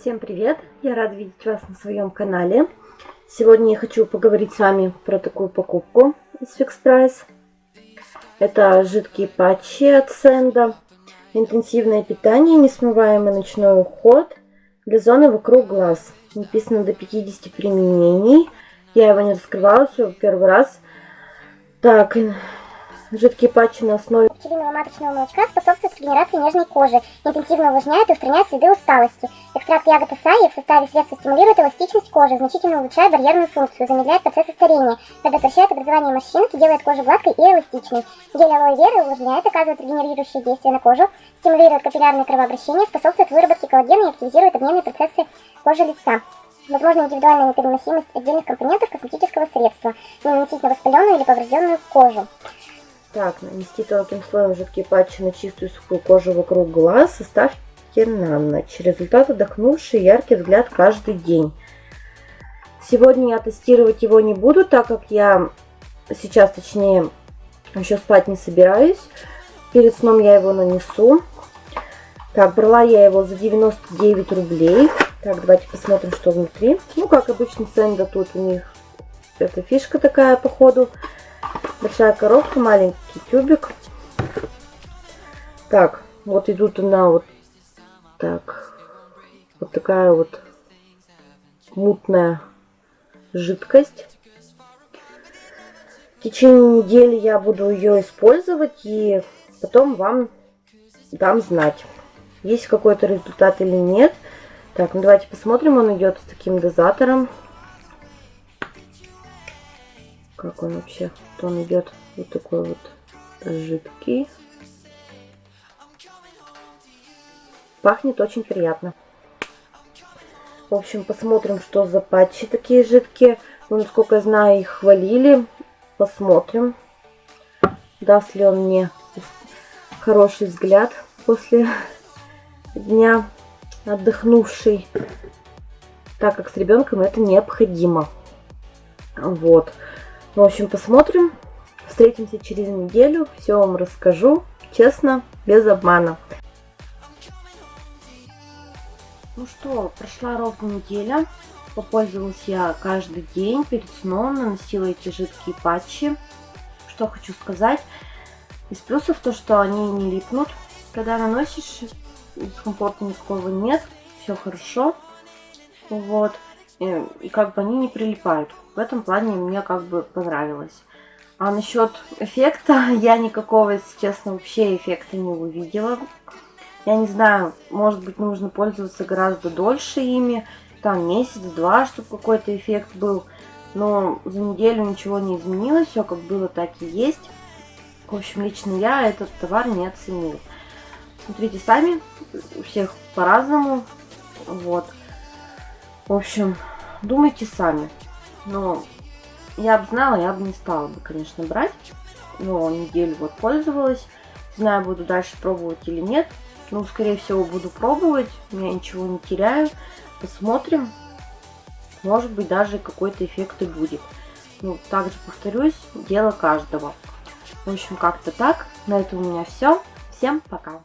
Всем привет! Я рада видеть вас на своем канале. Сегодня я хочу поговорить с вами про такую покупку из Fix Price. Это жидкие патчи от Сенда. Интенсивное питание, несмываемый ночной уход для зоны вокруг глаз. Написано до 50 применений. Я его не раскрывала, все первый раз. Так, Жидкие патчи на основе пчелиного маточного молочка способствует регенерации нежной кожи, интенсивно увлажняет и устраняет следы усталости. Экстракт ягод асаи в составе средства стимулирует эластичность кожи, значительно улучшает барьерную функцию, замедляет процессы старения, предотвращает образование морщинок и делает кожу гладкой и эластичной. Гель алоэ веры увлажняет, оказывает регенерирующее действие на кожу, стимулирует капиллярное кровообращение, способствует выработке коллагена и активизирует обменные процессы кожи лица. Возможно индивидуальная непереносимость отдельных компонентов косметического средства, не наносить на воспаленную или поврежденную кожу. Так, нанести тонким слоем жидкие патчи на чистую сухую кожу вокруг глаз. Составьте на ночь. Результат отдохнувший яркий взгляд каждый день. Сегодня я тестировать его не буду, так как я сейчас, точнее, еще спать не собираюсь. Перед сном я его нанесу. Так, брала я его за 99 рублей. Так, давайте посмотрим, что внутри. Ну, как обычно, Сенда тут у них эта фишка такая, походу. ходу Большая коробка, маленький тюбик. Так, вот идут она вот так. Вот такая вот мутная жидкость. В течение недели я буду ее использовать и потом вам дам знать, есть какой-то результат или нет. Так, ну давайте посмотрим. Он идет с таким дозатором. Как он вообще. То он идет вот такой вот жидкий. Пахнет очень приятно. В общем, посмотрим, что за патчи такие жидкие. Ну, насколько я знаю, их хвалили. Посмотрим, даст ли он мне хороший взгляд после дня отдохнувший. Так как с ребенком это необходимо. Вот. В общем, посмотрим. Встретимся через неделю. Все вам расскажу. Честно, без обмана. Ну что, прошла ровно неделя. Попользовалась я каждый день перед сном. Наносила эти жидкие патчи. Что хочу сказать. Из плюсов то, что они не липнут. Когда наносишь, дискомфорта никакого нет. Все хорошо. Вот. И, как бы они не прилипают. В этом плане мне как бы понравилось. А насчет эффекта, я никакого, если честно, вообще эффекта не увидела. Я не знаю, может быть, нужно пользоваться гораздо дольше ими, там месяц-два, чтобы какой-то эффект был. Но за неделю ничего не изменилось, все как было, так и есть. В общем, лично я этот товар не оценил. Смотрите сами, у всех по-разному. Вот. В общем, думайте сами. Но я бы знала, я бы не стала бы, конечно, брать. Но неделю вот пользовалась. Знаю, буду дальше пробовать или нет. Ну, скорее всего, буду пробовать. Я ничего не теряю. Посмотрим. Может быть, даже какой-то эффект и будет. Ну, также повторюсь, дело каждого. В общем, как-то так. На этом у меня все. Всем пока.